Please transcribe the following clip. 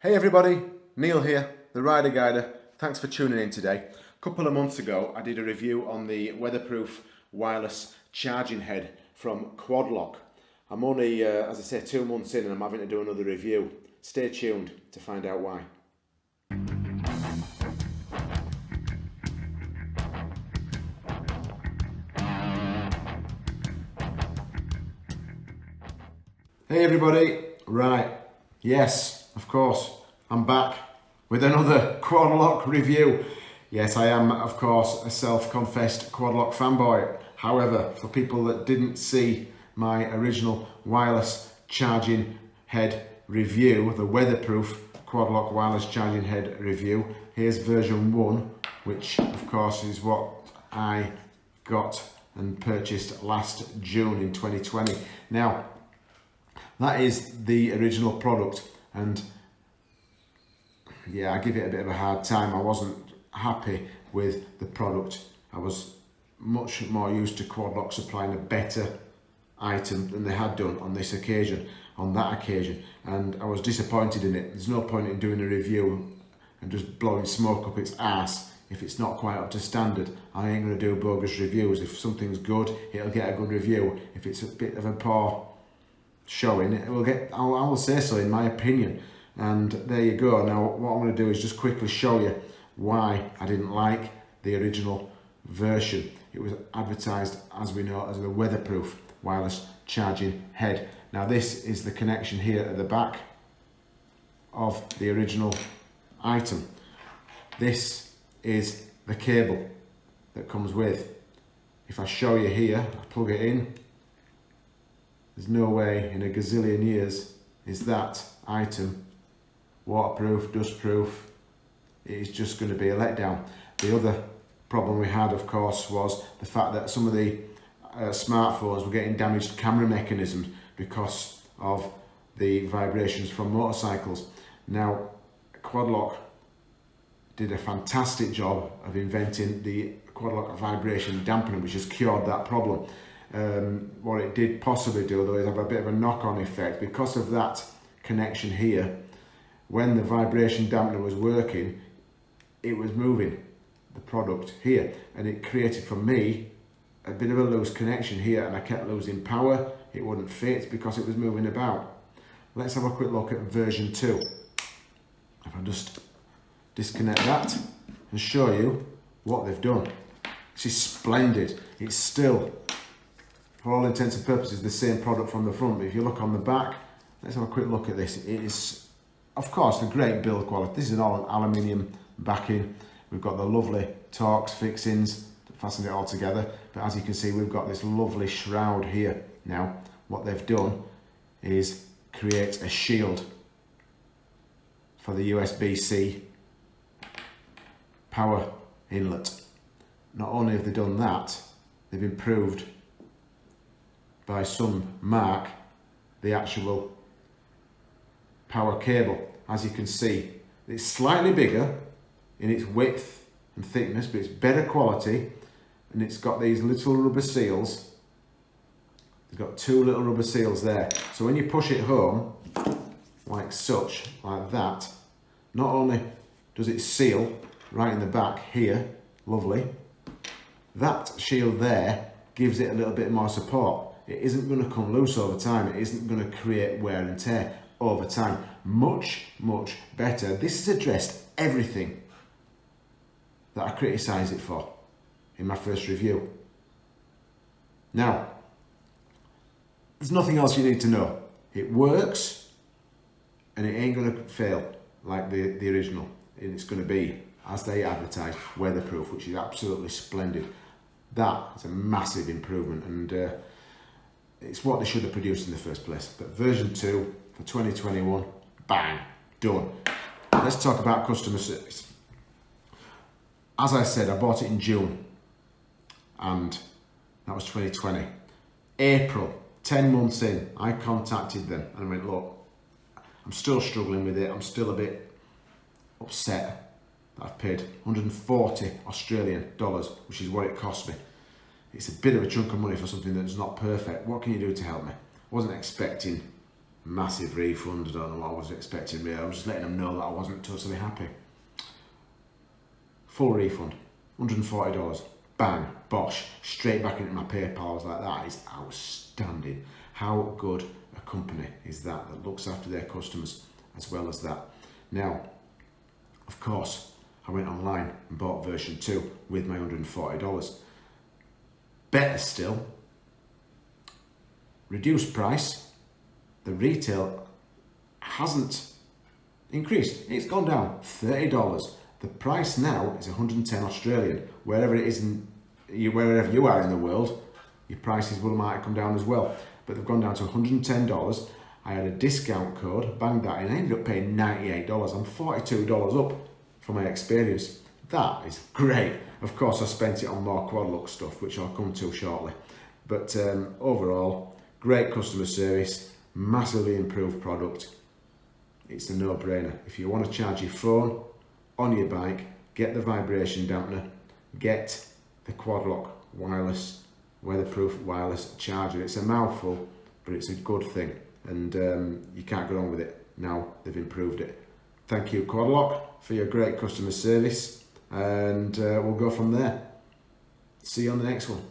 Hey everybody, Neil here, the Rider Guider. Thanks for tuning in today. A couple of months ago I did a review on the weatherproof wireless charging head from Quadlock. I'm only, uh, as I say, two months in and I'm having to do another review. Stay tuned to find out why. Hey everybody, right, yes, of course, I'm back with another Quadlock review. Yes, I am, of course, a self-confessed Quadlock fanboy. However, for people that didn't see my original wireless charging head review, the weatherproof Quadlock wireless charging head review, here's version one, which of course is what I got and purchased last June in 2020. Now, that is the original product and yeah, I give it a bit of a hard time. I wasn't happy with the product. I was much more used to Quadlock supplying a better item than they had done on this occasion, on that occasion. And I was disappointed in it. There's no point in doing a review and just blowing smoke up its ass if it's not quite up to standard. I ain't going to do bogus reviews. If something's good, it'll get a good review. If it's a bit of a poor showing, it will get, I will say so in my opinion. And there you go. Now, what I'm going to do is just quickly show you why I didn't like the original version. It was advertised, as we know, as a weatherproof wireless charging head. Now, this is the connection here at the back of the original item. This is the cable that comes with. If I show you here, I plug it in, there's no way in a gazillion years is that item waterproof, dustproof. It is just going to be a letdown. The other problem we had, of course, was the fact that some of the uh, smartphones were getting damaged camera mechanisms because of the vibrations from motorcycles. Now, Quadlock did a fantastic job of inventing the Quadlock vibration dampener, which has cured that problem um, what it did possibly do though is have a bit of a knock-on effect. Because of that connection here when the vibration dampener was working it was moving the product here. And it created for me a bit of a loose connection here and I kept losing power. It wouldn't fit because it was moving about. Let's have a quick look at version 2 if I just disconnect that and show you what they've done. This is splendid. It's still for all intents and purposes the same product from the front but if you look on the back let's have a quick look at this. It is of course the great build quality. This is an all aluminium backing. We've got the lovely Torx fixings to fasten it all together but as you can see we've got this lovely shroud here. Now what they've done is create a shield for the USB-C power inlet. Not only have they done that they've improved by some mark the actual power cable. As you can see it's slightly bigger in its width and thickness but it's better quality and it's got these little rubber seals. It's got two little rubber seals there. So when you push it home like such like that not only does it seal right in the back here lovely that shield there gives it a little bit more support it isn't going to come loose over time. It isn't going to create wear and tear over time. Much, much better. This has addressed everything that I criticised it for in my first review. Now, there's nothing else you need to know. It works and it ain't going to fail like the, the original. And it's going to be, as they advertise, weatherproof, which is absolutely splendid. That is a massive improvement and uh, it's what they should have produced in the first place. But version 2 for 2021, bang, done. Let's talk about customer service. As I said, I bought it in June and that was 2020. April, 10 months in, I contacted them and I went, look, I'm still struggling with it. I'm still a bit upset that I've paid 140 Australian dollars, which is what it cost me it's a bit of a chunk of money for something that's not perfect. What can you do to help me? I wasn't expecting massive refund. I don't know what I was expecting really. I was just letting them know that I wasn't totally happy. Full refund, $140. Bang, bosh, straight back into my PayPal. I was like, that is outstanding. How good a company is that that looks after their customers as well as that. Now, of course, I went online and bought version 2 with my $140. Better still, reduced price, the retail hasn't increased. It's gone down $30. The price now is 110 Australian. Wherever it is in, wherever you are in the world, your prices will might come down as well. But they've gone down to $110. I had a discount code, banged that in, I ended up paying $98. I'm $42 up from my experience. That is great. Of course, I spent it on more Quadlock stuff, which I'll come to shortly. But um, overall, great customer service, massively improved product. It's a no-brainer. If you want to charge your phone on your bike, get the vibration dampener, get the quad lock wireless, weatherproof wireless charger. It's a mouthful, but it's a good thing. And um, you can't go wrong with it. Now they've improved it. Thank you, Quadlock, for your great customer service. And uh, we'll go from there. See you on the next one.